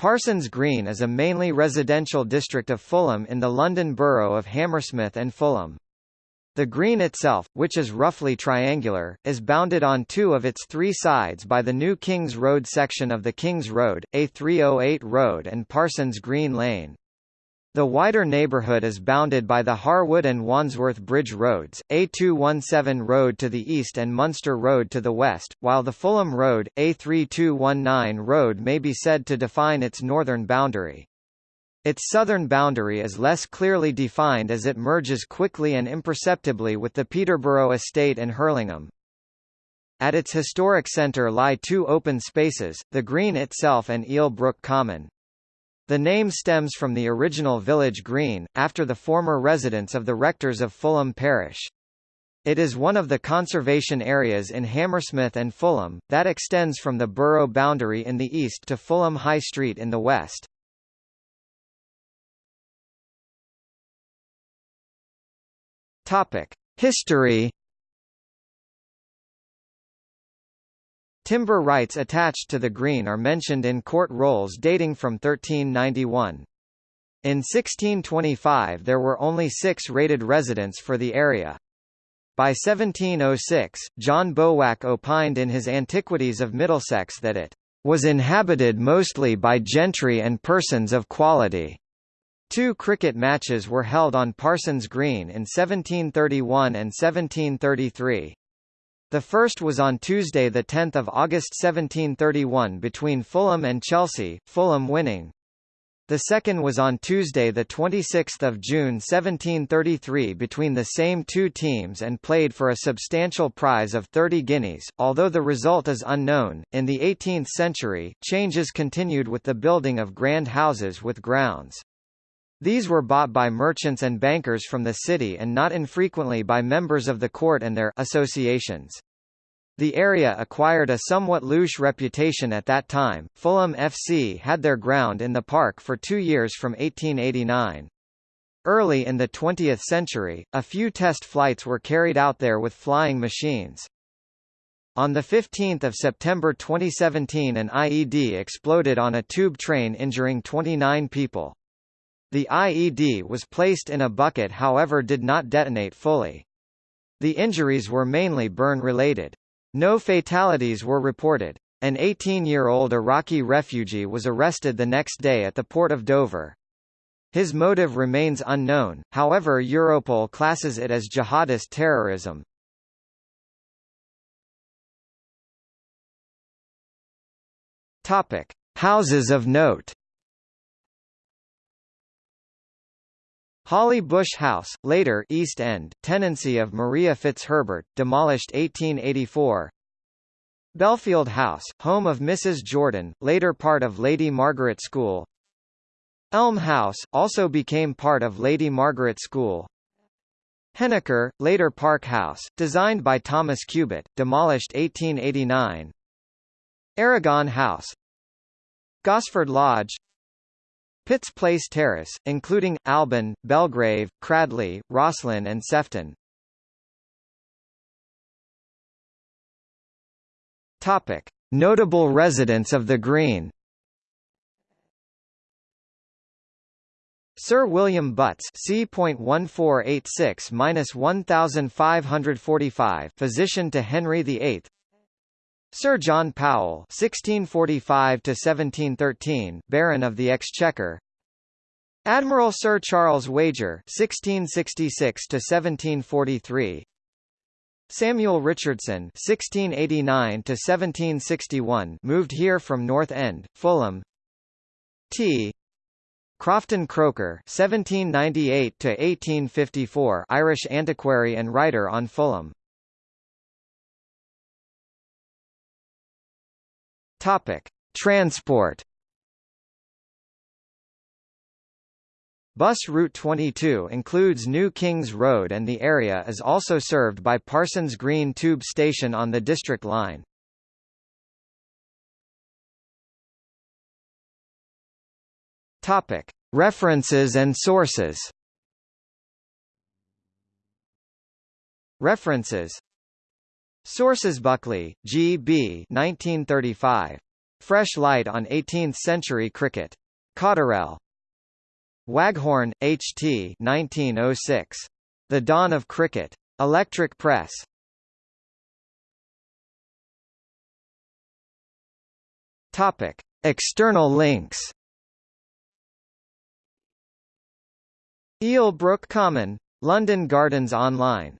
Parsons Green is a mainly residential district of Fulham in the London borough of Hammersmith and Fulham. The green itself, which is roughly triangular, is bounded on two of its three sides by the New Kings Road section of the Kings Road, A308 Road and Parsons Green Lane. The wider neighbourhood is bounded by the Harwood and Wandsworth Bridge Roads, A217 Road to the east and Munster Road to the west, while the Fulham Road, A3219 Road may be said to define its northern boundary. Its southern boundary is less clearly defined as it merges quickly and imperceptibly with the Peterborough Estate and Hurlingham. At its historic centre lie two open spaces, the Green itself and Eel Brook Common. The name stems from the original village green, after the former residence of the rectors of Fulham Parish. It is one of the conservation areas in Hammersmith and Fulham, that extends from the borough boundary in the east to Fulham High Street in the west. History Timber rights attached to the green are mentioned in court rolls dating from 1391. In 1625 there were only six rated residents for the area. By 1706, John Bowack opined in his Antiquities of Middlesex that it was inhabited mostly by gentry and persons of quality. Two cricket matches were held on Parsons Green in 1731 and 1733. The first was on Tuesday 10 August 1731 between Fulham and Chelsea, Fulham winning. The second was on Tuesday 26 June 1733 between the same two teams and played for a substantial prize of 30 guineas, although the result is unknown. In the 18th century, changes continued with the building of grand houses with grounds. These were bought by merchants and bankers from the city and not infrequently by members of the court and their associations. The area acquired a somewhat louche reputation at that time. Fulham FC had their ground in the park for two years from 1889. Early in the 20th century, a few test flights were carried out there with flying machines. On 15 September 2017 an IED exploded on a tube train injuring 29 people. The IED was placed in a bucket however did not detonate fully. The injuries were mainly burn-related. No fatalities were reported. An 18-year-old Iraqi refugee was arrested the next day at the port of Dover. His motive remains unknown, however Europol classes it as jihadist terrorism. Topic: Houses of note. Holly Bush House, later East End, tenancy of Maria Fitzherbert, demolished 1884. Belfield House, home of Mrs. Jordan, later part of Lady Margaret School. Elm House, also became part of Lady Margaret School. Henniker, later Park House, designed by Thomas Cubitt, demolished 1889. Aragon House Gosford Lodge Pitts Place Terrace, including, Alban, Belgrave, Cradley, Rosslyn and Sefton. Topic. Notable residents of the Green Sir William Butts C.1486-1545 physician to Henry VIII Sir John Powell (1645–1713), Baron of the Exchequer. Admiral Sir Charles Wager (1666–1743). Samuel Richardson (1689–1761) moved here from North End, Fulham. T. Crofton Croker (1798–1854), Irish antiquary and writer on Fulham. Topic: Transport. Bus Route 22 includes New Kings Road and the area is also served by Parsons Green Tube Station on the District Line. Topic: References and sources. References Sources Buckley, G. B. 1935. Fresh Light on 18th-Century Cricket. Cotterell. Waghorn, H. T. 1906. The Dawn of Cricket. Electric Press. Topic. External links Eel Brook Common. London Gardens Online